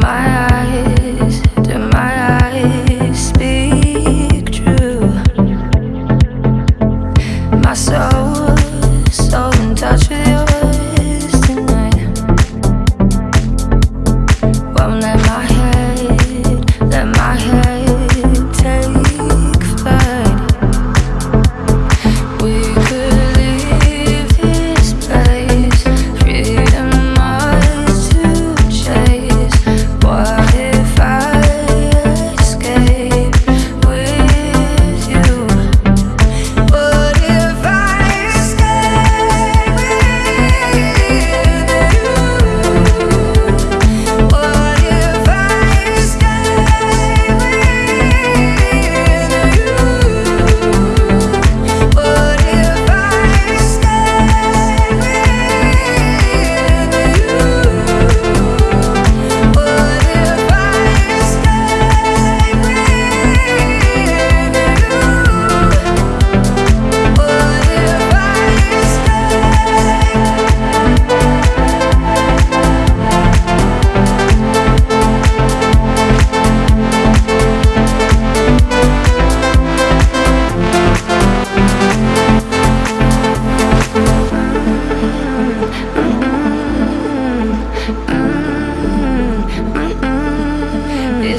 my eyes.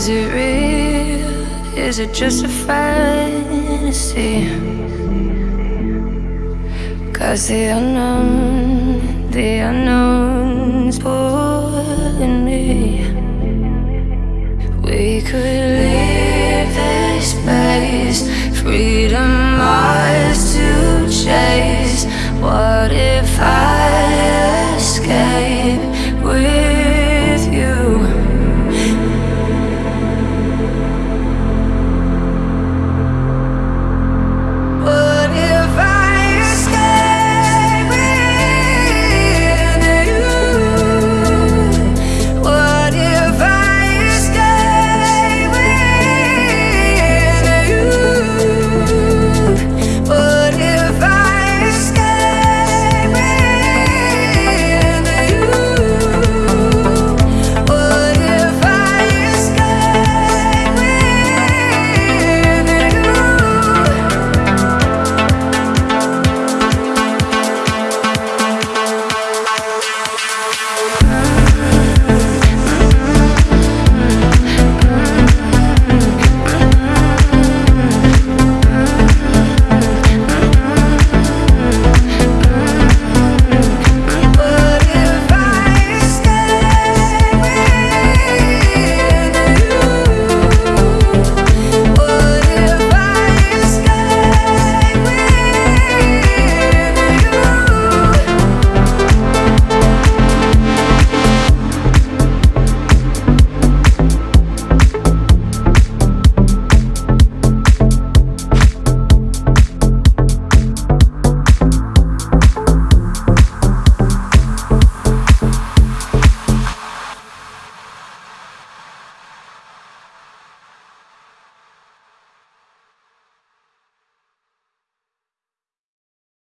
Is it real? Is it just a fantasy? Cause the unknown, the unknown's pulling me. We could leave this space, freedom ours to chase. What if?